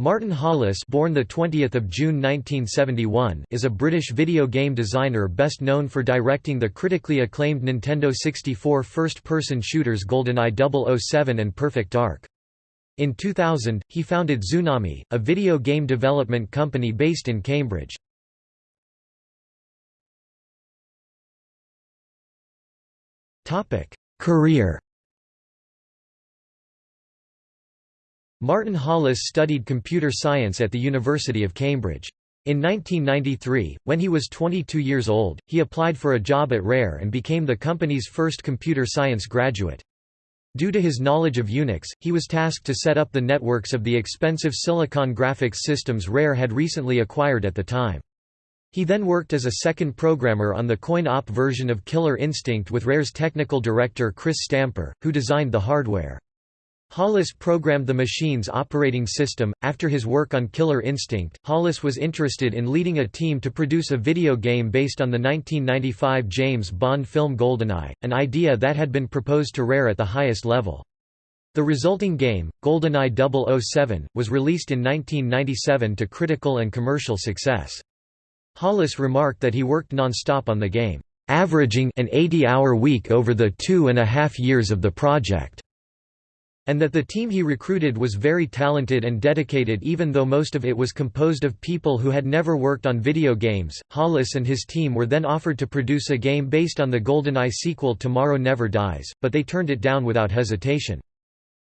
Martin Hollis born the 20th of June 1971 is a British video game designer best known for directing the critically acclaimed Nintendo 64 first-person shooters GoldenEye 007 and Perfect Dark. In 2000, he founded Zoonami, a video game development company based in Cambridge. Topic: Career Martin Hollis studied computer science at the University of Cambridge. In 1993, when he was 22 years old, he applied for a job at Rare and became the company's first computer science graduate. Due to his knowledge of Unix, he was tasked to set up the networks of the expensive Silicon graphics systems Rare had recently acquired at the time. He then worked as a second programmer on the coin-op version of Killer Instinct with Rare's technical director Chris Stamper, who designed the hardware. Hollis programmed the machine's operating system. After his work on Killer Instinct, Hollis was interested in leading a team to produce a video game based on the 1995 James Bond film GoldenEye, an idea that had been proposed to Rare at the highest level. The resulting game, GoldenEye 007, was released in 1997 to critical and commercial success. Hollis remarked that he worked non-stop on the game, averaging an 80-hour week over the two and a half years of the project and that the team he recruited was very talented and dedicated even though most of it was composed of people who had never worked on video games. Hollis and his team were then offered to produce a game based on the GoldenEye sequel Tomorrow Never Dies, but they turned it down without hesitation.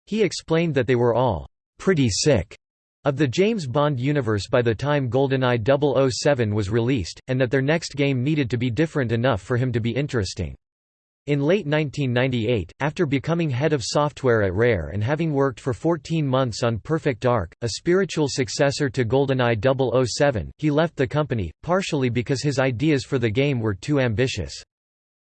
He explained that they were all pretty sick of the James Bond universe by the time GoldenEye 007 was released, and that their next game needed to be different enough for him to be interesting. In late 1998, after becoming head of software at Rare and having worked for 14 months on Perfect Dark, a spiritual successor to GoldenEye 007, he left the company, partially because his ideas for the game were too ambitious.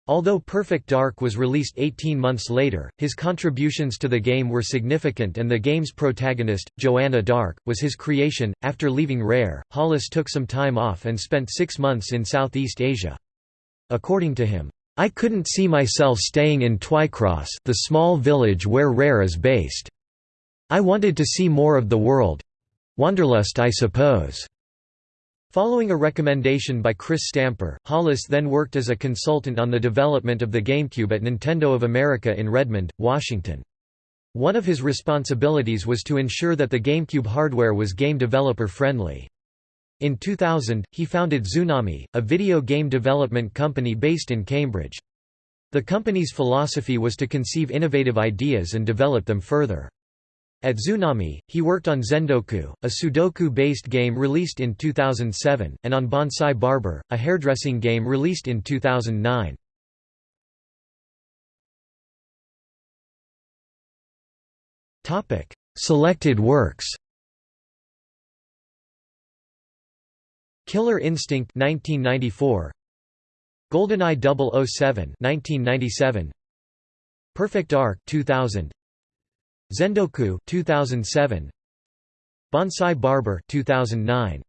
Although Perfect Dark was released 18 months later, his contributions to the game were significant and the game's protagonist, Joanna Dark, was his creation. After leaving Rare, Hollis took some time off and spent six months in Southeast Asia. According to him, I couldn't see myself staying in Twycross the small village where Rare is based. I wanted to see more of the world. Wanderlust I suppose. Following a recommendation by Chris Stamper, Hollis then worked as a consultant on the development of the GameCube at Nintendo of America in Redmond, Washington. One of his responsibilities was to ensure that the GameCube hardware was game developer friendly. In 2000, he founded Zoonami, a video game development company based in Cambridge. The company's philosophy was to conceive innovative ideas and develop them further. At Zoonami, he worked on Zendoku, a Sudoku-based game released in 2007, and on Bonsai Barber, a hairdressing game released in 2009. Selected works Killer Instinct 1994 GoldenEye 007 1997 Perfect Dark 2000 Zendoku 2007 Bonsai Barber 2009